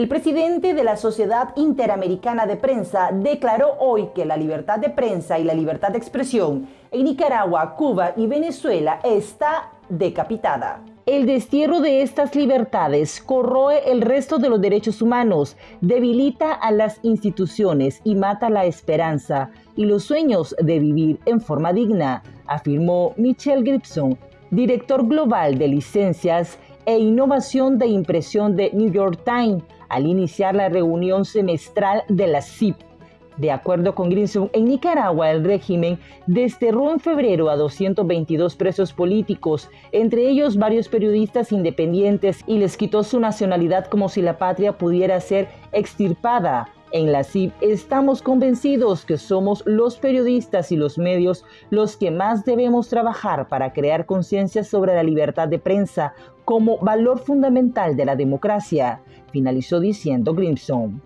El presidente de la Sociedad Interamericana de Prensa declaró hoy que la libertad de prensa y la libertad de expresión en Nicaragua, Cuba y Venezuela está decapitada. El destierro de estas libertades corroe el resto de los derechos humanos, debilita a las instituciones y mata la esperanza y los sueños de vivir en forma digna, afirmó Michelle Gibson, director global de licencias e innovación de impresión de New York Times al iniciar la reunión semestral de la CIP. De acuerdo con Grinson, en Nicaragua el régimen desterró en febrero a 222 presos políticos, entre ellos varios periodistas independientes, y les quitó su nacionalidad como si la patria pudiera ser extirpada. En la CIP estamos convencidos que somos los periodistas y los medios los que más debemos trabajar para crear conciencia sobre la libertad de prensa como valor fundamental de la democracia, finalizó diciendo Grimson.